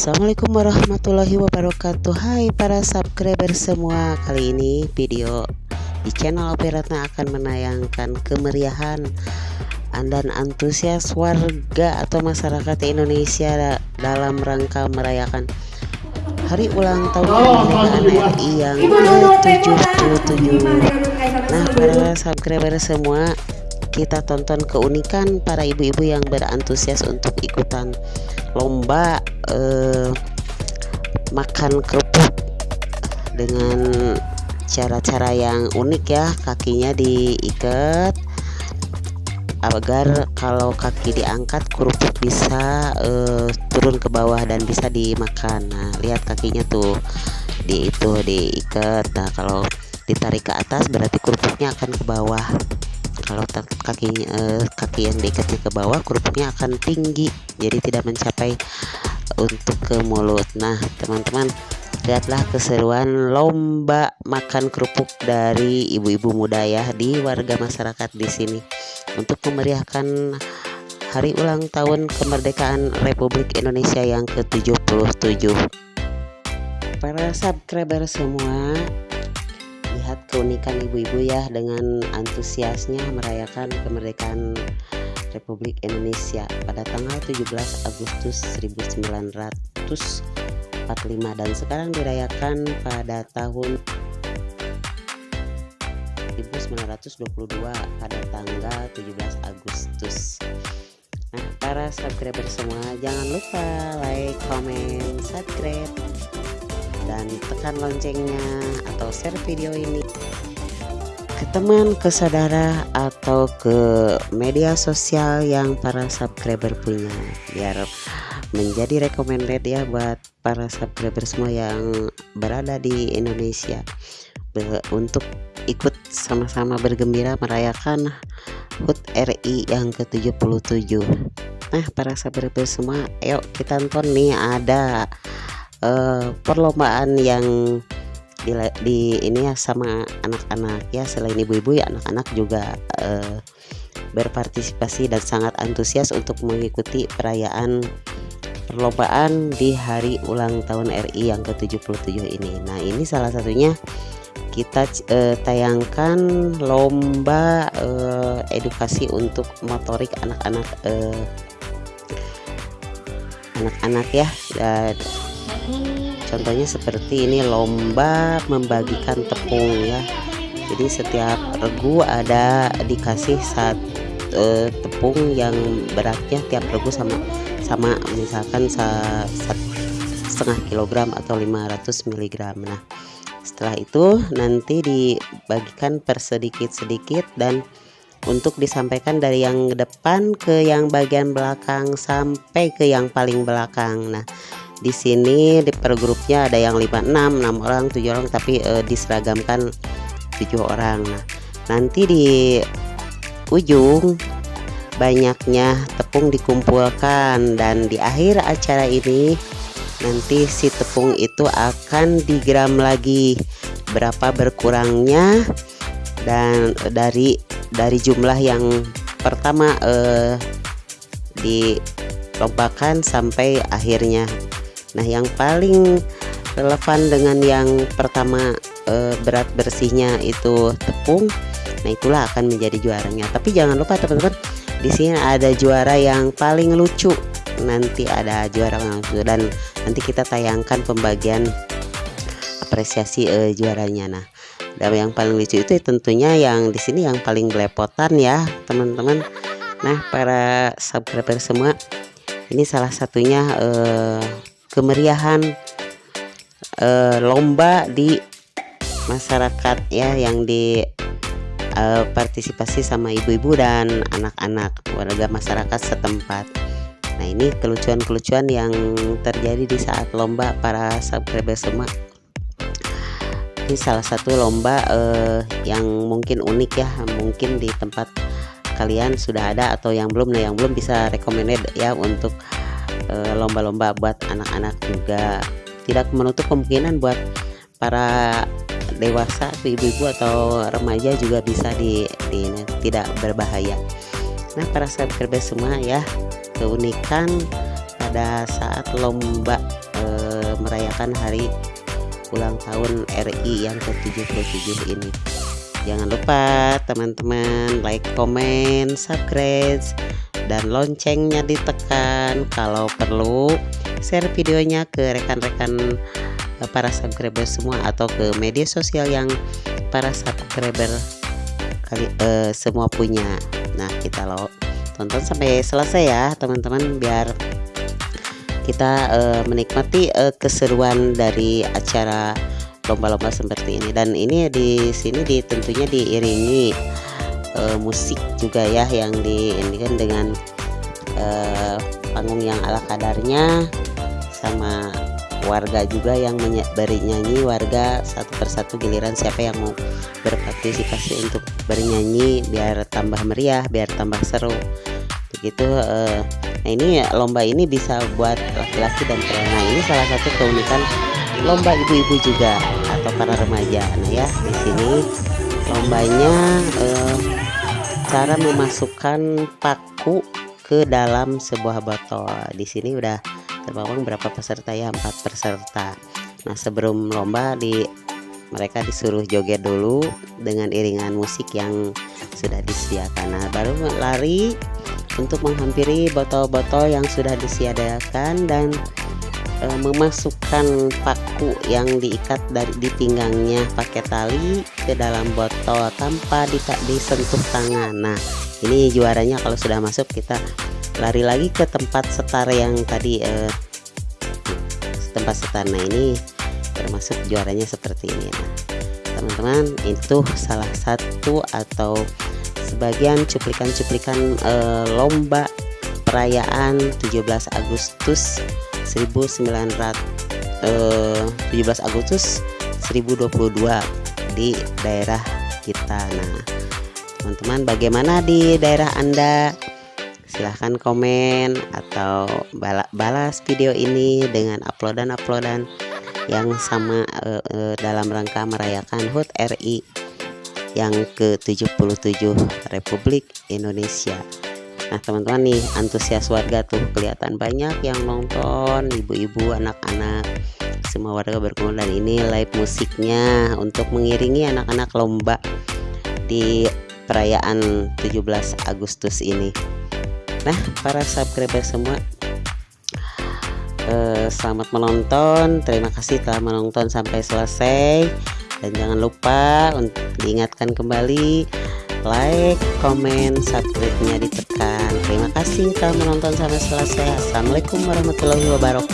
Assalamualaikum warahmatullahi wabarakatuh. Hai para subscriber semua Kali ini video di channel Operatna akan menayangkan kemeriahan dan antusias warga atau masyarakat Indonesia dalam rangka merayakan hari ulang tahun kemerdekaan RI yang ke-77 Nah para subscriber semua kita tonton keunikan para ibu-ibu yang berantusias untuk ikutan lomba eh, makan kerupuk dengan cara-cara yang unik ya kakinya diikat agar kalau kaki diangkat kerupuk bisa uh, turun ke bawah dan bisa dimakan. Nah lihat kakinya tuh di itu diikat. Nah kalau ditarik ke atas berarti kerupuknya akan ke bawah kalau kaki eh, kaki yang diikatnya ke bawah kerupuknya akan tinggi jadi tidak mencapai untuk ke mulut. Nah teman-teman lihatlah keseruan lomba makan kerupuk dari ibu-ibu muda ya di warga masyarakat di sini untuk memeriahkan hari ulang tahun kemerdekaan Republik Indonesia yang ke-77 para subscriber semua lihat keunikan ibu-ibu ya dengan antusiasnya merayakan kemerdekaan Republik Indonesia pada tanggal 17 Agustus 1945 dan sekarang dirayakan pada tahun 1922 pada tanggal 17 Agustus. Nah para subscriber semua jangan lupa like, comment, subscribe dan tekan loncengnya atau share video ini ke teman, ke saudara atau ke media sosial yang para subscriber punya biar menjadi recommended ya buat para subscriber semua yang berada di Indonesia. Untuk ikut sama-sama bergembira merayakan HUT RI yang ke-77 nah para subscriber semua ayo kita nonton nih ada uh, perlombaan yang di, di ini ya sama anak-anak ya selain ibu-ibu ya anak-anak juga uh, berpartisipasi dan sangat antusias untuk mengikuti perayaan perlombaan di hari ulang tahun RI yang ke-77 ini. Nah, ini salah satunya kita uh, tayangkan lomba uh, edukasi untuk motorik anak-anak anak-anak ya dan contohnya seperti ini lomba membagikan tepung ya. Jadi setiap regu ada dikasih satu e, tepung yang beratnya tiap regu sama sama misalkan sa, sa, setengah kilogram atau 500 mg nah setelah itu nanti dibagikan per sedikit-sedikit dan untuk disampaikan dari yang depan ke yang bagian belakang sampai ke yang paling belakang. Nah di sini di per grupnya ada yang 56 6 orang 7 orang tapi e, diseragamkan 7 orang. Nah nanti di ujung banyaknya tepung dikumpulkan dan di akhir acara ini nanti si tepung itu akan digram lagi berapa berkurangnya dan dari dari jumlah yang pertama eh, dilombakan sampai akhirnya Nah yang paling relevan dengan yang pertama e, berat bersihnya itu tepung Nah itulah akan menjadi juaranya. Tapi jangan lupa teman-teman di sini ada juara yang paling lucu. Nanti ada juara langsung dan nanti kita tayangkan pembagian apresiasi e, juaranya. Nah dan yang paling lucu itu tentunya yang di sini yang paling belepotan ya teman-teman. Nah para subscriber semua ini salah satunya eh, kemeriahan uh, lomba di masyarakat ya yang di uh, partisipasi sama ibu-ibu dan anak-anak warga masyarakat setempat. Nah ini kelucuan-kelucuan yang terjadi di saat lomba para subscriber semua. Ini salah satu lomba uh, yang mungkin unik ya, mungkin di tempat kalian sudah ada atau yang belum. Nah yang belum bisa recommended ya untuk Eh, lomba-lomba buat anak-anak juga. Tidak menutup kemungkinan buat para dewasa ibu-ibu atau remaja juga bisa di, di tidak berbahaya. Nah para subscriber semua ya keunikan pada saat lomba merayakan hari ulang tahun RI yang ke-77 ini. Jangan lupa teman-teman like comment subscribe dan loncengnya ditekan. Kalau perlu share videonya ke rekan-rekan eh, para subscriber semua atau ke media sosial yang para subscriber kali uh, semua punya. Nah kita lo tonton sampai selesai ya teman-teman biar kita uh, menikmati uh, keseruan dari acara lomba-lomba seperti ini. Dan ini di sini di tentunya diiringi uh, musik juga ya yang di ini kan dengan uh, panggung yang ala kadarnya sama warga juga yang bernyanyi warga satu persatu giliran siapa yang mau berpartisipasi untuk bernyanyi biar tambah meriah biar tambah seru. Begitu uh, nah ini lomba ini bisa buat laki-laki dan perempuan. Nah ini salah satu keunikan lomba ibu-ibu juga atau para remaja. Nah ya di sini lombanya uh, cara memasukkan paku ke dalam sebuah botol. Di sini udah terbawang berapa peserta ya? Empat peserta. Nah sebelum lomba di mereka disuruh joget dulu dengan iringan musik yang sudah disediakan. Nah baru lari untuk menghampiri botol-botol yang sudah disediakan dan e, memasukkan paku yang diikat dari di pinggangnya pakai tali ke dalam botol tanpa disentuh tangan. Nah ini juaranya kalau sudah masuk kita lari lagi ke tempat setar yang tadi eh, tempat setar. Nah ini termasuk juaranya seperti ini. Nah teman-teman itu salah satu atau sebagian cuplikan-cuplikan eh, lomba perayaan 17 Agustus 1900 eh, 17 Agustus 2022 di daerah kita. Nah teman-teman bagaimana di daerah Anda? Silahkan komen atau balas video ini dengan uploadan-uploadan yang sama uh, uh, dalam rangka merayakan HUT RI yang ke-77 Republik Indonesia Nah teman-teman nih antusias warga tuh kelihatan banyak yang nonton ibu-ibu anak-anak. Semua warga berkumpul dan ini live musiknya untuk mengiringi anak-anak lomba di perayaan 17 Agustus ini. Nah para subscriber semua eh, Selamat menonton. Terima kasih telah menonton sampai selesai. Dan jangan lupa untuk diingatkan kembali Like, comment, subscribe-nya ditekan. Terima kasih telah menonton sampai selesai. Assalamualaikum warahmatullahi wabarakatuh